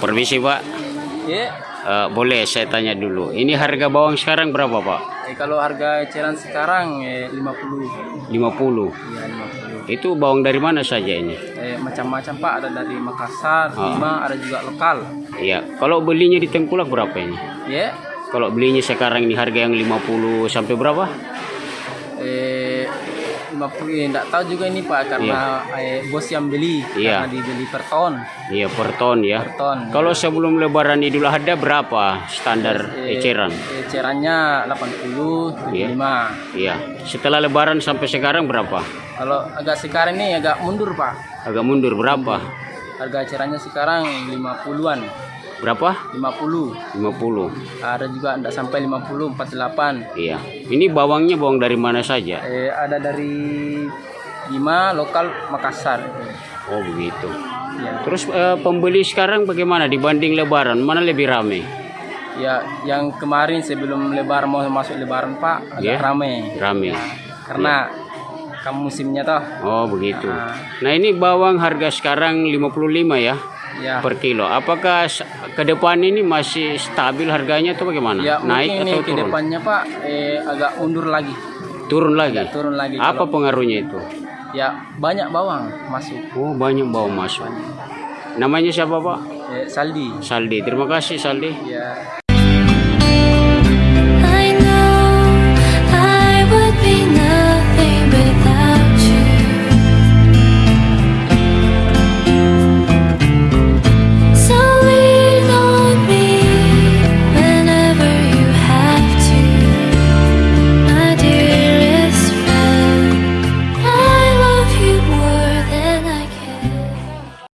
Permisi Pak, Ya, Eh, boleh saya tanya dulu. Ini harga bawang sekarang berapa Pak? eh, kalau harga eceran sekarang eh, 50. 50. Iya, 50. Itu bawang dari mana saja ini? Eh, macam-macam Pak, ada dari Makassar, Ah. Bima, ada juga lokal. Iya. Kalau belinya di Tengkulak berapa ini? Ya, Kalau belinya sekarang ini harga yang 50 sampai berapa? eh 50 eh, enggak tahu juga ini Pak karena eh, bos yang beli Iya. karena dibeli per ton. Iya per ton ya. Per ton. Kalau sebelum Lebaran Idul Adha berapa standar Eh, eceran? Ecerannya 80, 75. Iya. Setelah Lebaran sampai sekarang berapa? Kalau agak sekarang ini agak mundur Pak. Agak mundur berapa? Harga ecerannya sekarang 50-an. Berapa? 50. 50. Ada juga enggak sampai 50, 48. Iya. Ini bawangnya bawang dari mana saja? Eh, ada dari Bima lokal Makassar. Oh begitu. Ya, Terus eh, pembeli sekarang bagaimana dibanding Lebaran? Mana lebih ramai? ya yang kemarin sebelum Lebaran mau masuk Lebaran Pak agak Ya. ramai Ramai. karena kamu musimnya toh. Oh begitu. Ah. Nah ini bawang harga sekarang 55 ya Ya, per kilo. Apakah ke depan ini masih stabil harganya atau bagaimana? ya Naik atau ke turun? depannya Pak eh, agak mundur lagi, Turun lagi. turun lagi. Apa Kalau- pengaruhnya itu? ya banyak bawang masuk. Oh banyak bawang masuk. Namanya siapa Pak? Eh, Saldi. Saldi. Terima kasih Saldi. Ya.